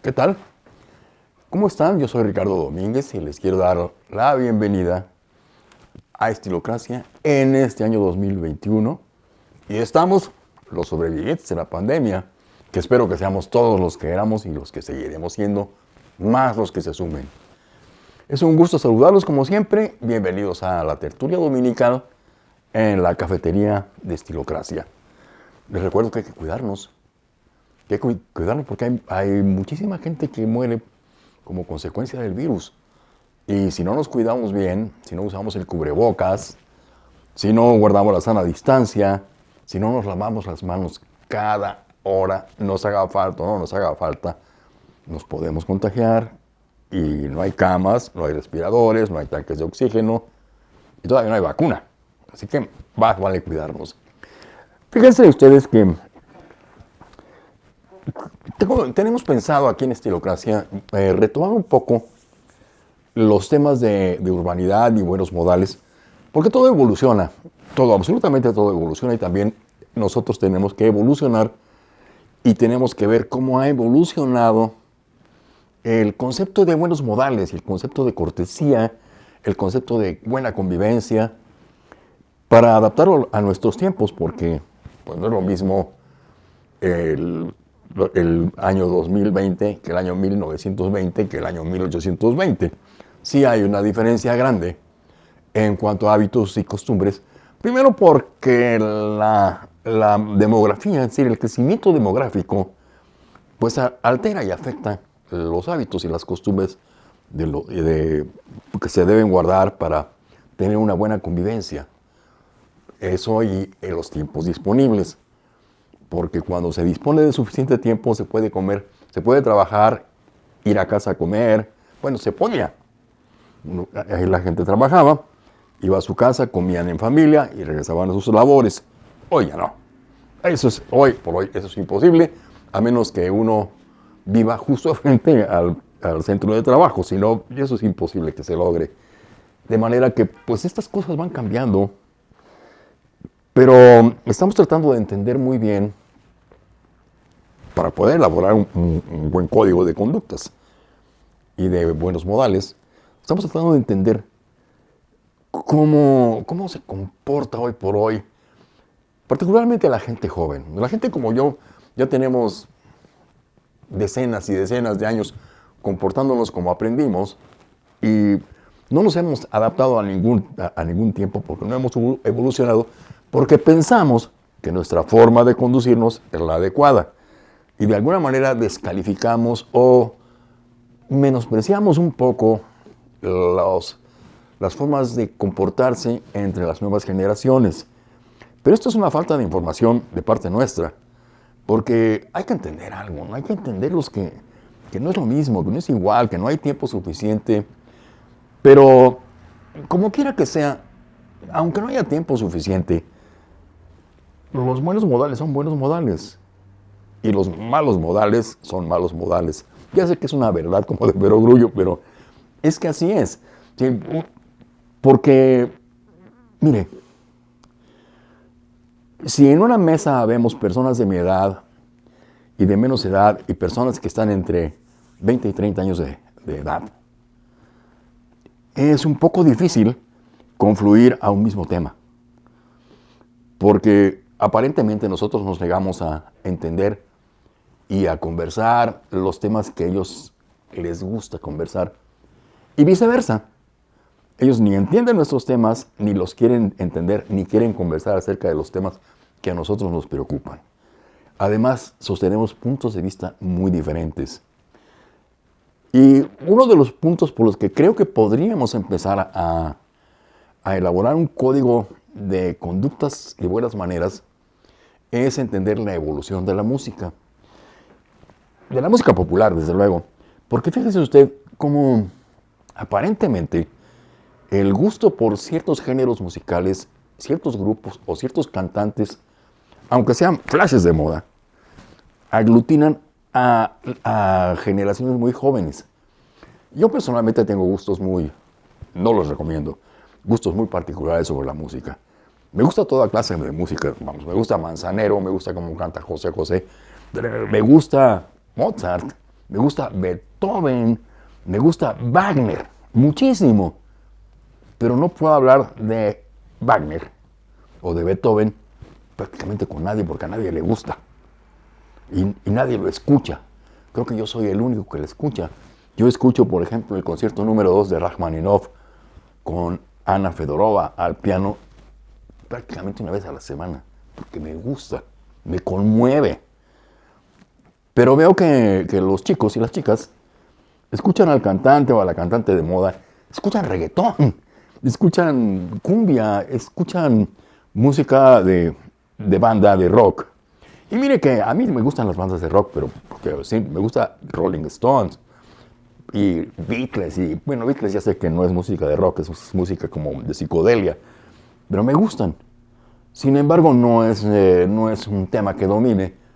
¿Qué tal? ¿Cómo están? Yo soy Ricardo Domínguez y les quiero dar la bienvenida a Estilocracia en este año 2021. Y estamos los sobrevivientes de la pandemia, que espero que seamos todos los que éramos y los que seguiremos siendo, más los que se sumen. Es un gusto saludarlos como siempre. Bienvenidos a la tertulia dominical en la cafetería de Estilocracia. Les recuerdo que hay que cuidarnos, que hay cuidarnos porque hay, muchísima gente que muere como consecuencia del virus. Y si no nos cuidamos bien, si no usamos el cubrebocas, si no guardamos la sana distancia, si no nos lavamos las manos cada hora, nos haga falta o no nos haga falta, nos podemos contagiar y no hay camas, no hay respiradores, no hay tanques de oxígeno y todavía no hay vacuna. Así que va, vale cuidarnos. Fíjense ustedes que tenemos pensado aquí en Estilocracia eh, retomar un poco los temas de, urbanidad y buenos modales, porque todo evoluciona, todo, absolutamente todo evoluciona y también nosotros tenemos que evolucionar y tenemos que ver cómo ha evolucionado el concepto de buenos modales, el concepto de cortesía, el concepto de buena convivencia, para adaptarlo a nuestros tiempos, porque pues no es lo mismo el, año 2020 que el año 1920 que el año 1820. Sí hay una diferencia grande en cuanto a hábitos y costumbres. Primero porque la, demografía, es decir, el crecimiento demográfico, pues altera y afecta los hábitos y las costumbres de lo, de, que se deben guardar para tener una buena convivencia. Eso y en los tiempos disponibles. Porque cuando se dispone de suficiente tiempo se puede comer, se puede trabajar, ir a casa a comer. Bueno, se podía. Ahí la gente trabajaba, iba a su casa, comían en familia y regresaban a sus labores. Hoy ya no. Eso es, hoy por hoy, eso es imposible, a menos que uno viva justo frente al, al centro de trabajo. Si no, eso es imposible que se logre. De manera que, pues estas cosas van cambiando pero estamos tratando de entender muy bien, para poder elaborar un, buen código de conductas y de buenos modales, estamos tratando de entender cómo, cómo se comporta hoy por hoy, particularmente la gente joven. La gente como yo, ya tenemos decenas y decenas de años comportándonos como aprendimos y no nos hemos adaptado a ningún, a ningún tiempo porque no hemos evolucionado porque pensamos que nuestra forma de conducirnos es la adecuada y de alguna manera descalificamos o menospreciamos un poco las formas de comportarse entre las nuevas generaciones. Pero esto es una falta de información de parte nuestra, porque hay que entender algo, ¿no? hay que entender los que, que no es lo mismo, que no es igual, que no hay tiempo suficiente, pero como quiera que sea, aunque no haya tiempo suficiente, los buenos modales son buenos modales y los malos modales son malos modales. Ya sé que es una verdad como de perogrullo, pero es que así es. Porque, mire, si en una mesa vemos personas de mi edad y de menos edad y personas que están entre 20 y 30 años de, de edad, es un poco difícil confluir a un mismo tema. Porque aparentemente nosotros nos negamos a entender y a conversar los temas que a ellos les gusta conversar. Y viceversa. Ellos ni entienden nuestros temas, ni los quieren entender, ni quieren conversar acerca de los temas que a nosotros nos preocupan. Además, sostenemos puntos de vista muy diferentes. Y uno de los puntos por los que creo que podríamos empezar a, a elaborar un código de conductas y buenas maneras es entender la evolución de la música. De la música popular, desde luego. Porque fíjese usted cómo aparentemente el gusto por ciertos géneros musicales, ciertos grupos o ciertos cantantes, aunque sean flashes de moda, aglutinan a, a generaciones muy jóvenes. Yo personalmente tengo gustos muy, no los recomiendo, gustos muy particulares sobre la música. Me gusta toda clase de música, vamos, me gusta Manzanero, me gusta cómo canta José José, me gusta Mozart, me gusta Beethoven, me gusta Wagner, muchísimo. Pero no puedo hablar de Wagner o de Beethoven prácticamente con nadie porque a nadie le gusta. Y, y nadie lo escucha. Creo que yo soy el único que lo escucha. Yo escucho, por ejemplo, el concierto número 2 de Rachmaninoff con Ana Fedorova al piano prácticamente una vez a la semana, porque me gusta, me conmueve. Pero veo que, que los chicos y las chicas escuchan al cantante o a la cantante de moda, escuchan reggaetón, escuchan cumbia, escuchan música de, de banda, de rock. Y mire que a mí me gustan las bandas de rock, pero porque, sí, me gusta Rolling Stones y Beatles. Y bueno, Beatles ya sé que no es música de rock, es música como de psicodelia, pero me gustan. Sin embargo, no es, eh, no es un tema que domine,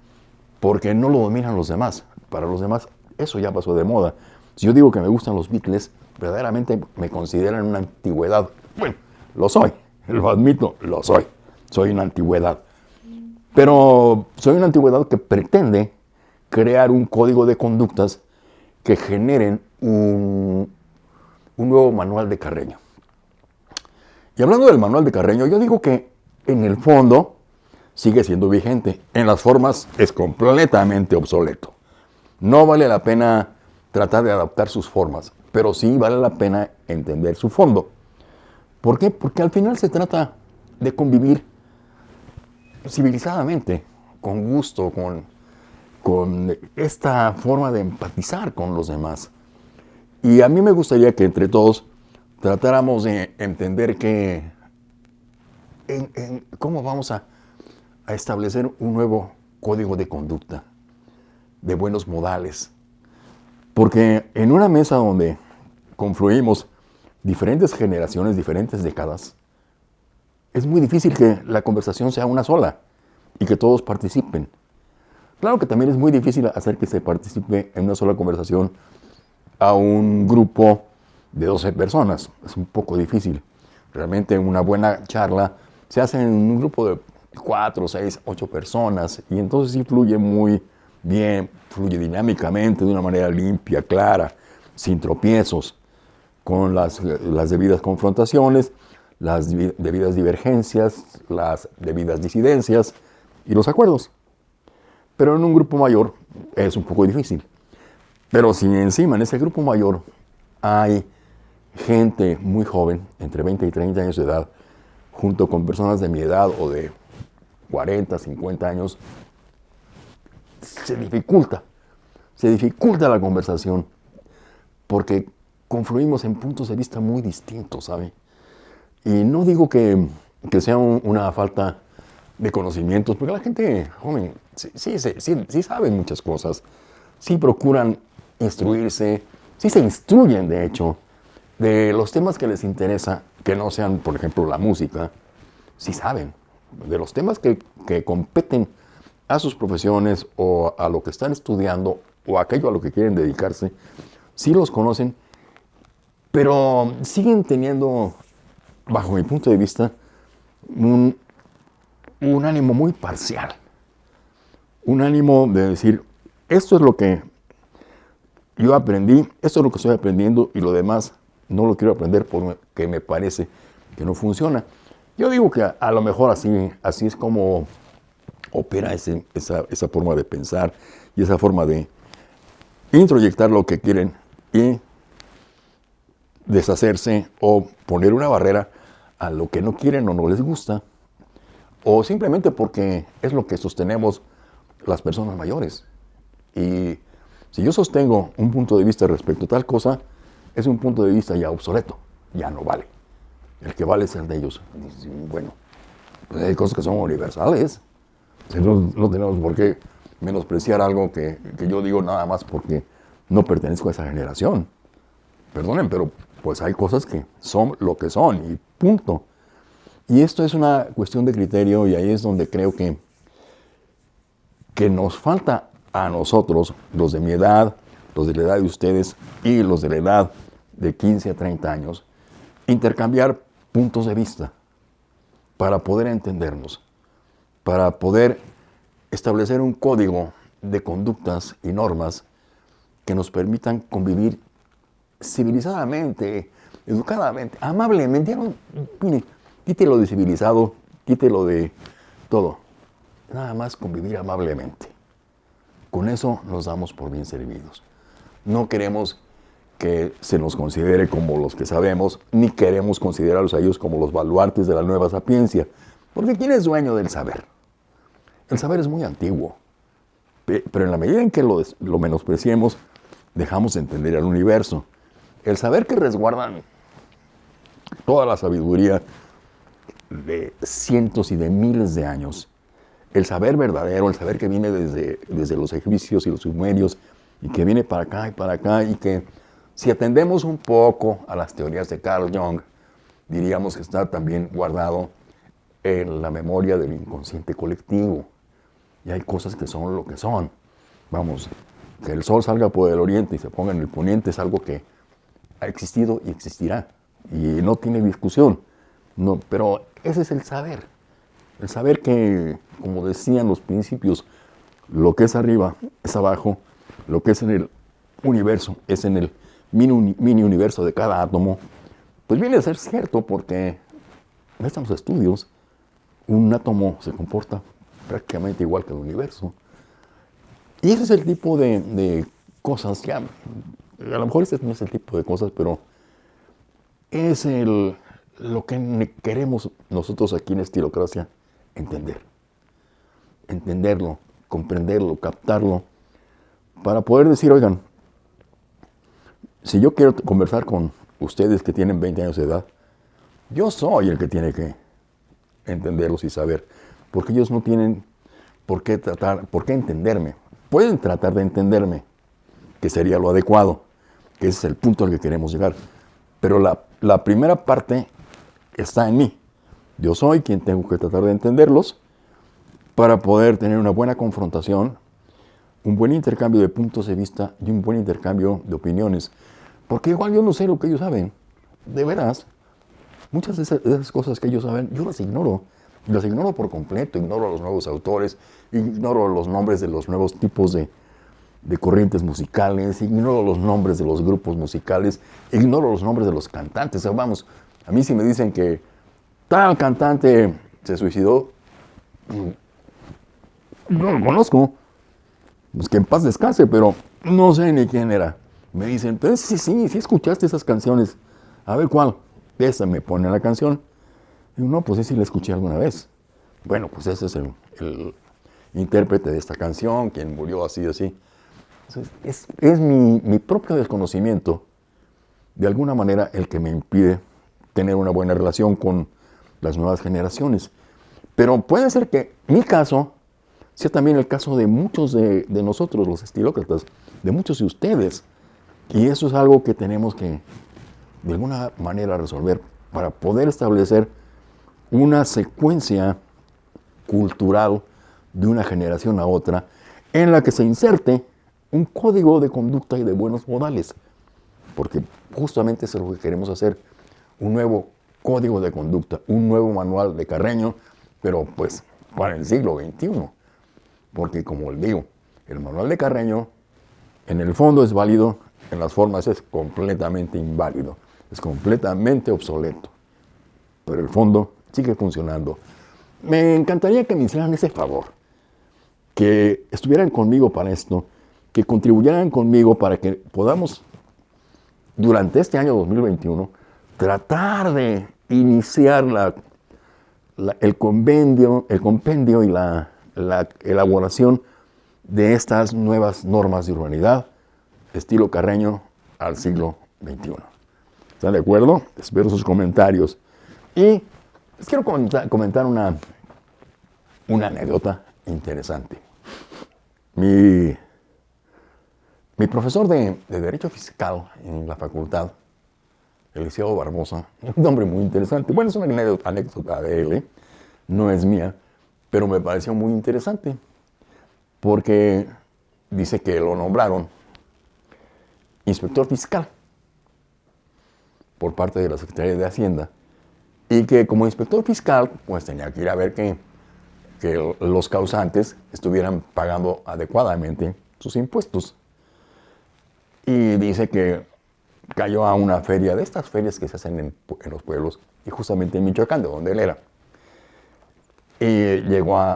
porque no lo dominan los demás. Para los demás, eso ya pasó de moda. Si yo digo que me gustan los Beatles, verdaderamente me consideran una antigüedad. Bueno, lo soy, lo admito, lo soy. Soy una antigüedad. Pero soy una antigüedad que pretende crear un código de conductas que generen un, un nuevo manual de Carreño. Y hablando del manual de Carreño, yo digo que en el fondo sigue siendo vigente. En las formas es completamente obsoleto. No vale la pena tratar de adaptar sus formas, pero sí vale la pena entender su fondo. ¿Por qué? Porque al final se trata de convivir civilizadamente, con gusto, con, con esta forma de empatizar con los demás. Y a mí me gustaría que entre todos tratáramos de entender que cómo vamos a, a establecer un nuevo código de conducta, de buenos modales. Porque en una mesa donde confluimos diferentes generaciones, diferentes décadas, es muy difícil que la conversación sea una sola y que todos participen. Claro que también es muy difícil hacer que se participe en una sola conversación a un grupo de 12 personas. Es un poco difícil. Realmente una buena charla se hace en un grupo de 4, 6, 8 personas y entonces sí fluye muy bien, fluye dinámicamente, de una manera limpia, clara, sin tropiezos, con las, las debidas confrontaciones las debidas divergencias, las debidas disidencias y los acuerdos. Pero en un grupo mayor es un poco difícil. Pero si encima en ese grupo mayor hay gente muy joven, entre 20 y 30 años de edad, junto con personas de mi edad o de 40, 50 años, se dificulta, se dificulta la conversación, porque confluimos en puntos de vista muy distintos, ¿sabe? Y no digo que, sea una falta de conocimientos, porque la gente joven sí, sí, sí, sí saben muchas cosas, sí procuran instruirse, sí se instruyen, de hecho, de los temas que les interesa, que no sean, por ejemplo, la música, sí saben. De los temas que, que competen a sus profesiones o a lo que están estudiando o aquello a lo que quieren dedicarse, sí los conocen, pero siguen teniendo bajo mi punto de vista, un, ánimo muy parcial. Un ánimo de decir, esto es lo que yo aprendí, esto es lo que estoy aprendiendo y lo demás no lo quiero aprender porque me parece que no funciona. Yo digo que a, lo mejor así, así es como opera esa, esa forma de pensar y esa forma de introyectar lo que quieren y deshacerse o poner una barrera a lo que no quieren o no les gusta, o simplemente porque es lo que sostenemos las personas mayores. Y si yo sostengo un punto de vista respecto a tal cosa, es un punto de vista ya obsoleto, ya no vale. El que vale es el de ellos. Bueno, pues hay cosas que son universales. No, tenemos por qué menospreciar algo que, que yo digo nada más porque no pertenezco a esa generación. Perdonen, pero pues hay cosas que son lo que son y punto. Y esto es una cuestión de criterio y ahí es donde creo que, que nos falta a nosotros, los de mi edad, los de la edad de ustedes y los de la edad de 15 a 30 años, intercambiar puntos de vista para poder entendernos, para poder establecer un código de conductas y normas que nos permitan convivir civilizadamente, educadamente, amablemente. Mire, quítelo de civilizado, quítelo de todo. Nada más convivir amablemente. Con eso nos damos por bien servidos. No queremos que se nos considere como los que sabemos, ni queremos considerarlos a ellos como los baluartes de la nueva sapiencia. Porque ¿quién es dueño del saber? El saber es muy antiguo. Pero en la medida en que lo, lo menospreciemos, dejamos de entender el universo. El saber que resguardan toda la sabiduría de cientos y de miles de años, el saber verdadero, el saber que viene desde, desde los egipcios y los sumerios, y que viene para acá y para acá, y que si atendemos un poco a las teorías de Carl Jung, diríamos que está también guardado en la memoria del inconsciente colectivo. Y hay cosas que son lo que son. Vamos, que el sol salga por el oriente y se ponga en el poniente es algo que ha existido y existirá. Y no tiene discusión. No, pero ese es el saber. El saber que, como decían los principios, lo que es arriba es abajo, lo que es en el universo es en el mini, universo de cada átomo, pues viene a ser cierto porque en estos estudios un átomo se comporta prácticamente igual que el universo. Y ese es el tipo de, cosas, ya, a lo mejor ese no es el tipo de cosas, pero es el, lo que queremos nosotros aquí en Estilocracia entender. Entenderlo, comprenderlo, captarlo, para poder decir, oigan, si yo quiero conversar con ustedes que tienen 20 años de edad, yo soy el que tiene que entenderlos y saber, porque ellos no tienen por qué tratar, por qué entenderme. Pueden tratar de entenderme, que sería lo adecuado, que ese es el punto al que queremos llegar. Pero la, la primera parte está en mí. Yo soy quien tengo que tratar de entenderlos para poder tener una buena confrontación, un buen intercambio de puntos de vista y un buen intercambio de opiniones. Porque igual yo no sé lo que ellos saben. De veras, muchas de esas, cosas que ellos saben, yo las ignoro. Las ignoro por completo, ignoro a los nuevos autores, ignoro los nombres de los nuevos tipos de, de corrientes musicales, ignoro los nombres de los grupos musicales, ignoro los nombres de los cantantes. vamos, a mí si me dicen que tal cantante se suicidó, no lo conozco. Pues que en paz descanse, pero no sé ni quién era. Me dicen, pues sí, sí, sí escuchaste esas canciones. A ver cuál. Esa me pone la canción. Y no, pues sí, la escuché alguna vez. Bueno, pues ese es el, intérprete de esta canción, quien murió así, así. es, es mi, mi propio desconocimiento, de alguna manera, el que me impide tener una buena relación con las nuevas generaciones. Pero puede ser que mi caso sea también el caso de muchos de, nosotros, los estilócratas, de muchos de ustedes. Y eso es algo que tenemos que, de alguna manera, resolver para poder establecer una secuencia cultural de una generación a otra en la que se inserte un código de conducta y de buenos modales. Porque justamente eso es lo que queremos hacer, un nuevo código de conducta, un nuevo manual de Carreño, pero pues para el siglo XXI. Porque como les digo, el manual de Carreño en el fondo es válido, en las formas es completamente inválido, es completamente obsoleto. Pero el fondo sigue funcionando. Me encantaría que me hicieran ese favor, que estuvieran conmigo para esto, que contribuyeran conmigo para que podamos, durante este año 2021, tratar de iniciar el, convenio, el compendio y la, la elaboración de estas nuevas normas de urbanidad, estilo carreño al siglo XXI. ¿Están de acuerdo? Espero sus comentarios. Y les quiero comentar, una, anécdota interesante. Mi, profesor de, de, Derecho Fiscal en la facultad, Eliseo Barbosa, un hombre muy interesante. Bueno, es una anécdota de él, ¿eh? no es mía, pero me pareció muy interesante porque dice que lo nombraron inspector fiscal por parte de la Secretaría de Hacienda y que como inspector fiscal pues tenía que ir a ver que, que los causantes estuvieran pagando adecuadamente sus impuestos. y dice que cayó a una feria, de estas ferias que se hacen en, los pueblos, y justamente en Michoacán, de donde él era. Y llegó a,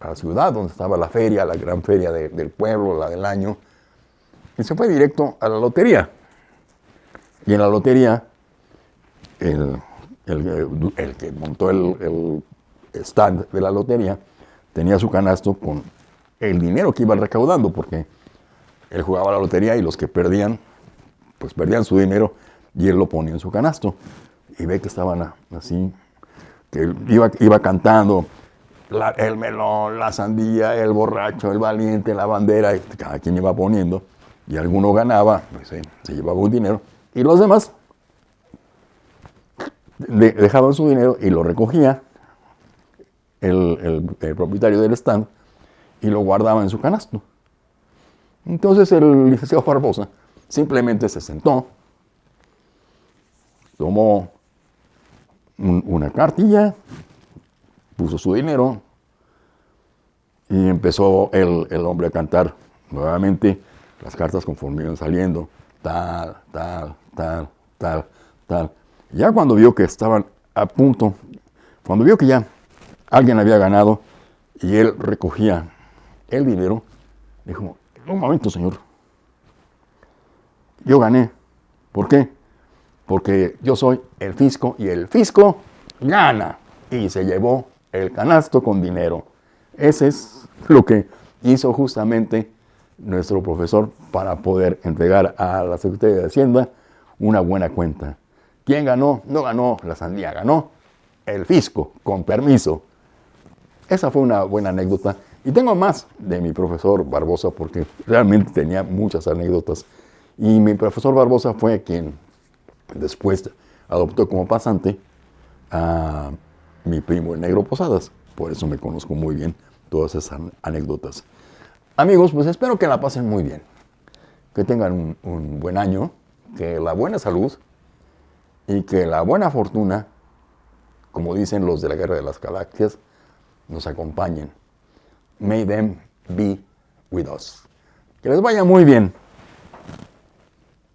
a, la ciudad donde estaba la feria, la gran feria de, del pueblo, la del año, y se fue directo a la lotería. Y en la lotería, el, el, el que montó el, el stand de la lotería tenía su canasto con el dinero que iba recaudando, porque él jugaba la lotería y los que perdían, pues perdían su dinero y él lo ponía en su canasto. Y ve que estaban así, que iba, iba cantando el melón, la sandía, el borracho, el valiente, la bandera, cada quien iba poniendo, y alguno ganaba, pues, se, se llevaba un dinero, y los demás de, dejaban su dinero y lo recogía el, el, propietario del stand y lo guardaba en su canasto. Entonces el licenciado Barbosa simplemente se sentó, tomó un, una cartilla, puso su dinero y empezó el, el, hombre a cantar nuevamente las cartas conforme iban saliendo, tal, tal, tal, tal, tal. Ya cuando vio que estaban a punto, cuando vio que ya alguien había ganado y él recogía el dinero, dijo, un momento señor, yo gané. ¿Por qué? Porque yo soy el fisco y el fisco gana. Y se llevó el canasto con dinero. Ese es lo que hizo justamente nuestro profesor para poder entregar a la Secretaría de Hacienda una buena cuenta. ¿Quién ganó? No ganó la sandía, ganó el fisco, con permiso. Esa fue una buena anécdota. Y tengo más de mi profesor Barbosa porque realmente tenía muchas anécdotas. Y mi profesor Barbosa fue quien después adoptó como pasante a mi primo negro Posadas. Por eso me conozco muy bien todas esas anécdotas. Amigos, pues espero que la pasen muy bien. Que tengan un, un buen año, que la buena salud y que la buena fortuna, como dicen los de la Guerra de las Galaxias, nos acompañen. May them be with us. Que les vaya muy bien.